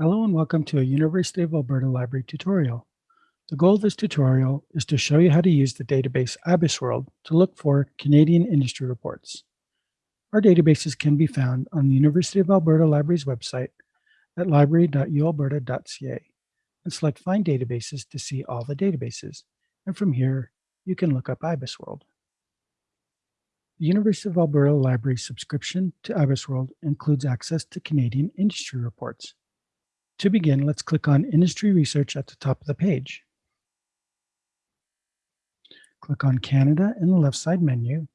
Hello and welcome to a University of Alberta Library tutorial. The goal of this tutorial is to show you how to use the database IBISWorld to look for Canadian industry reports. Our databases can be found on the University of Alberta Library's website at library.ualberta.ca and select Find Databases to see all the databases. And from here, you can look up IBISWorld. The University of Alberta Library subscription to IBISWorld includes access to Canadian industry reports. To begin, let's click on Industry Research at the top of the page. Click on Canada in the left side menu.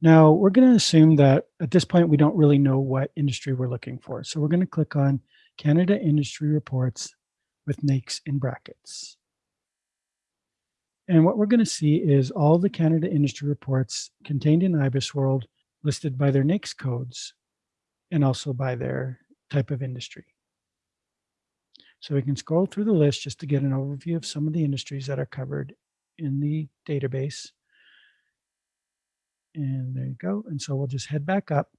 Now, we're going to assume that at this point, we don't really know what industry we're looking for. So we're going to click on Canada Industry Reports with NAICS in brackets. And what we're going to see is all the Canada industry reports contained in IBISWorld listed by their NAICS codes and also by their type of industry. So we can scroll through the list just to get an overview of some of the industries that are covered in the database. And there you go. And so we'll just head back up.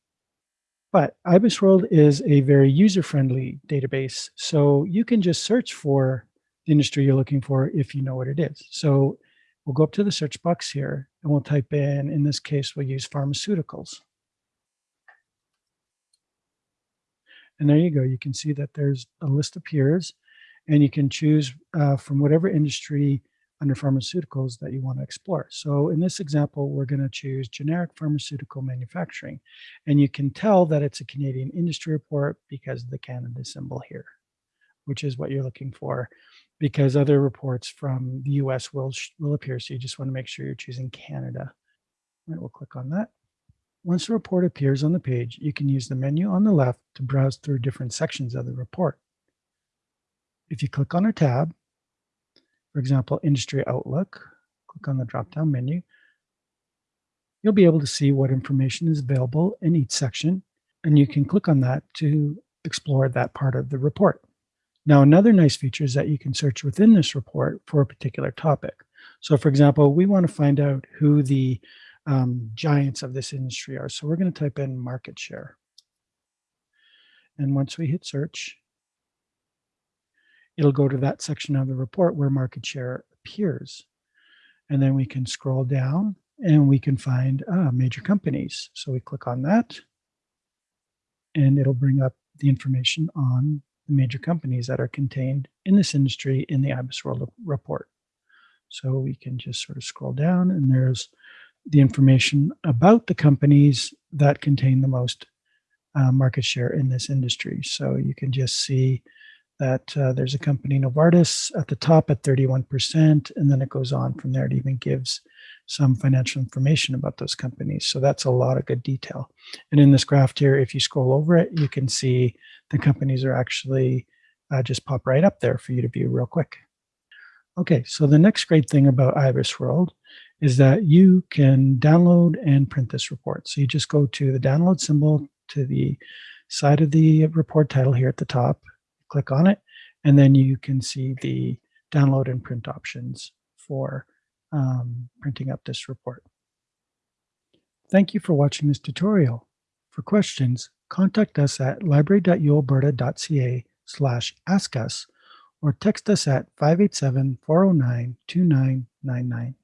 But IBISWorld is a very user-friendly database. So you can just search for the industry you're looking for if you know what it is. So we'll go up to the search box here and we'll type in, in this case, we'll use pharmaceuticals. And there you go. You can see that there's a list appears and you can choose uh, from whatever industry under pharmaceuticals that you want to explore. So in this example, we're going to choose generic pharmaceutical manufacturing. And you can tell that it's a Canadian industry report because of the Canada symbol here, which is what you're looking for because other reports from the US will, will appear. So you just want to make sure you're choosing Canada. Right, we'll click on that. Once the report appears on the page, you can use the menu on the left to browse through different sections of the report. If you click on a tab, for example, Industry Outlook, click on the drop-down menu, you'll be able to see what information is available in each section, and you can click on that to explore that part of the report. Now, another nice feature is that you can search within this report for a particular topic. So for example, we want to find out who the um, giants of this industry are. So we're going to type in market share. And once we hit search, it'll go to that section of the report where market share appears. And then we can scroll down and we can find uh, major companies. So we click on that and it'll bring up the information on the major companies that are contained in this industry in the IBISWorld report. So we can just sort of scroll down and there's the information about the companies that contain the most uh, market share in this industry. So you can just see that uh, there's a company, Novartis, at the top at 31%, and then it goes on from there. It even gives some financial information about those companies. So that's a lot of good detail. And in this graph here, if you scroll over it, you can see the companies are actually uh, just pop right up there for you to view real quick. Okay, so the next great thing about IBISWorld is that you can download and print this report. So you just go to the download symbol to the side of the report title here at the top, click on it, and then you can see the download and print options for um, printing up this report. Thank you for watching this tutorial. For questions, contact us at library.ualberta.ca slash ask us or text us at 587-409-2999.